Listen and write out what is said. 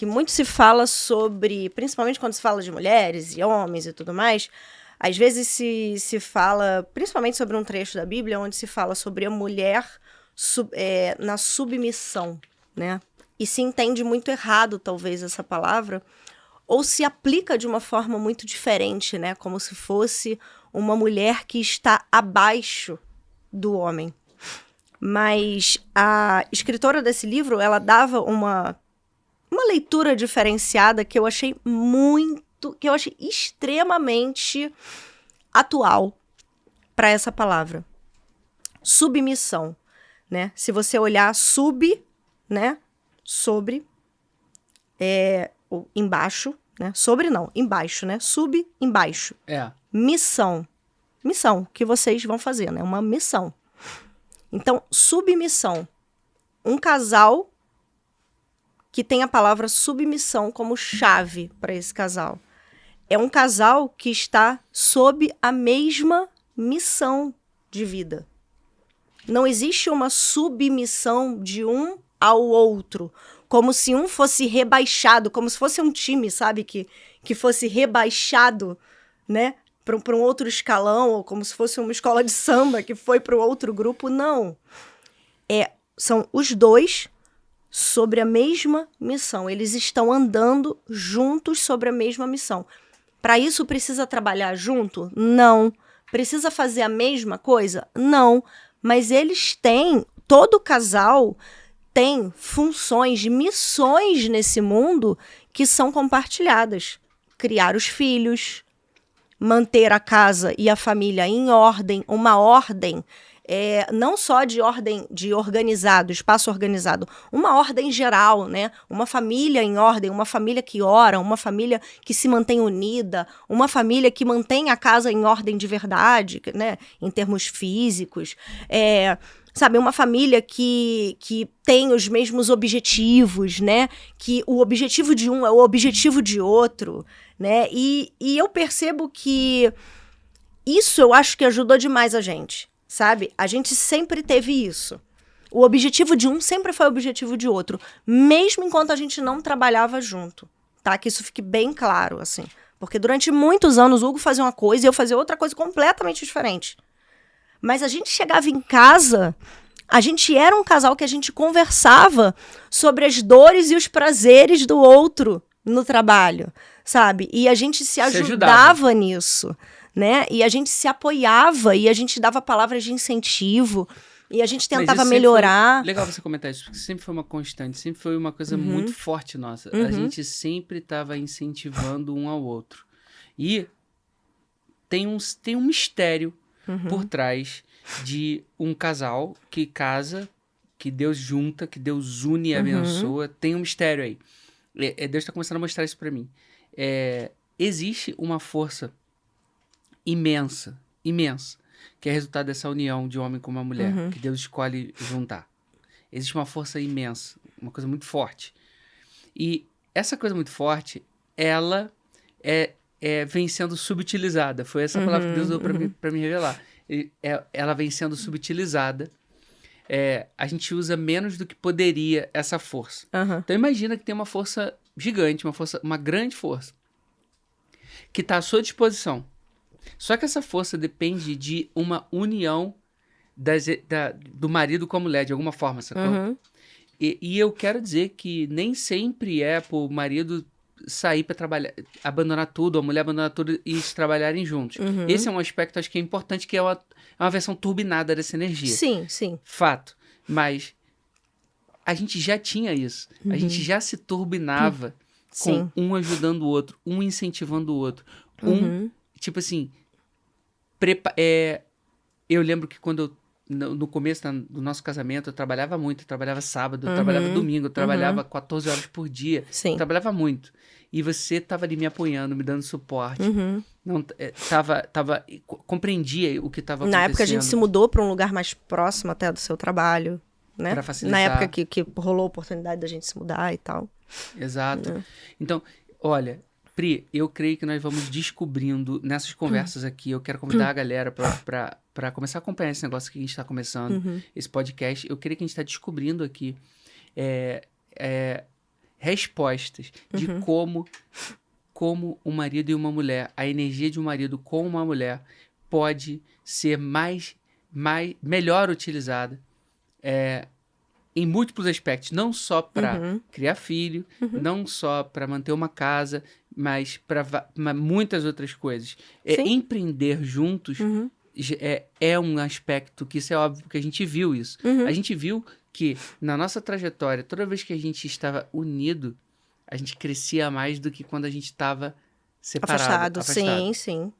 que muito se fala sobre, principalmente quando se fala de mulheres e homens e tudo mais, às vezes se, se fala, principalmente sobre um trecho da Bíblia, onde se fala sobre a mulher sub, é, na submissão, né? E se entende muito errado, talvez, essa palavra, ou se aplica de uma forma muito diferente, né? Como se fosse uma mulher que está abaixo do homem. Mas a escritora desse livro, ela dava uma, uma leitura diferenciada que eu achei muito, que eu achei extremamente atual para essa palavra. Submissão, né? Se você olhar sub, né? Sobre, é, embaixo, né? Sobre não, embaixo, né? Sub, embaixo. É. Missão. Missão que vocês vão fazer, né? Uma missão. Então, submissão. Um casal que tem a palavra submissão como chave para esse casal. É um casal que está sob a mesma missão de vida. Não existe uma submissão de um ao outro, como se um fosse rebaixado, como se fosse um time, sabe, que, que fosse rebaixado, né, para um outro escalão, ou como se fosse uma escola de samba que foi para o outro grupo. Não. É, são os dois sobre a mesma missão. Eles estão andando juntos sobre a mesma missão. Para isso precisa trabalhar junto? Não. Precisa fazer a mesma coisa? Não. Mas eles têm, todo casal tem funções, missões nesse mundo que são compartilhadas. Criar os filhos, manter a casa e a família em ordem, uma ordem é, não só de ordem de organizado, espaço organizado, uma ordem geral, né? Uma família em ordem, uma família que ora, uma família que se mantém unida, uma família que mantém a casa em ordem de verdade, né? Em termos físicos. É, sabe, uma família que, que tem os mesmos objetivos, né? Que o objetivo de um é o objetivo de outro né? E, e eu percebo que isso eu acho que ajudou demais a gente, sabe? A gente sempre teve isso. O objetivo de um sempre foi o objetivo de outro, mesmo enquanto a gente não trabalhava junto, tá? Que isso fique bem claro, assim. Porque durante muitos anos o Hugo fazia uma coisa e eu fazia outra coisa completamente diferente. Mas a gente chegava em casa, a gente era um casal que a gente conversava sobre as dores e os prazeres do outro no trabalho sabe? E a gente se ajudava, se ajudava nisso, né? E a gente se apoiava e a gente dava palavras de incentivo. E a gente tentava melhorar. Foi... Legal você comentar isso, porque sempre foi uma constante, sempre foi uma coisa uhum. muito forte nossa. Uhum. A gente sempre estava incentivando um ao outro. E tem um, tem um mistério uhum. por trás de um casal que casa, que Deus junta, que Deus une e uhum. abençoa. Tem um mistério aí. É, é Deus está começando a mostrar isso para mim é, existe uma força imensa, imensa, que é resultado dessa união de homem com uma mulher, uhum. que Deus escolhe juntar. Existe uma força imensa, uma coisa muito forte. E essa coisa muito forte, ela é, é vem sendo subutilizada. Foi essa palavra que Deus usou para uhum. me, me revelar. E, é, ela vem sendo subutilizada. É, a gente usa menos do que poderia essa força. Uhum. Então imagina que tem uma força gigante, uma força, uma grande força, que está à sua disposição. Só que essa força depende de uma união das, da, do marido com a mulher, de alguma forma, sacou? Uhum. E, e, eu quero dizer que nem sempre é pro marido sair para trabalhar, abandonar tudo, a mulher abandonar tudo e trabalharem juntos. Uhum. Esse é um aspecto, acho que é importante, que é uma, é uma versão turbinada dessa energia. Sim, sim. Fato. Mas a gente já tinha isso. Uhum. A gente uhum. já se turbinava com Sim. um ajudando o outro, um incentivando o outro. Um, uhum. tipo assim, prepa é, eu lembro que quando eu, no, no começo do nosso casamento, eu trabalhava muito. Eu trabalhava sábado, eu trabalhava uhum. domingo, eu trabalhava 14 horas por dia. Sim. Eu trabalhava muito. E você estava ali me apoiando, me dando suporte. Uhum. Não, é, tava, tava, compreendia o que estava acontecendo. Na época a gente se mudou para um lugar mais próximo até do seu trabalho né? Pra facilitar. Na época que, que rolou a oportunidade da gente se mudar e tal. Exato. Né? Então, olha, Pri, eu creio que nós vamos descobrindo nessas conversas aqui. Eu quero convidar a galera para começar a acompanhar esse negócio que a gente está começando, uhum. esse podcast. Eu creio que a gente está descobrindo aqui é, é, respostas de como como um marido e uma mulher, a energia de um marido com uma mulher pode ser mais, mais melhor utilizada é, em múltiplos aspectos, não só para Uhum. criar filho, não só para manter uma casa, mas para muitas outras coisas. É, empreender juntos Uhum. é, é um aspecto que isso é óbvio que a gente viu isso. Uhum. A gente viu que na nossa trajetória, toda vez que a gente estava unido, a gente crescia mais do que quando a gente estava separado. Afastado. Sim, sim.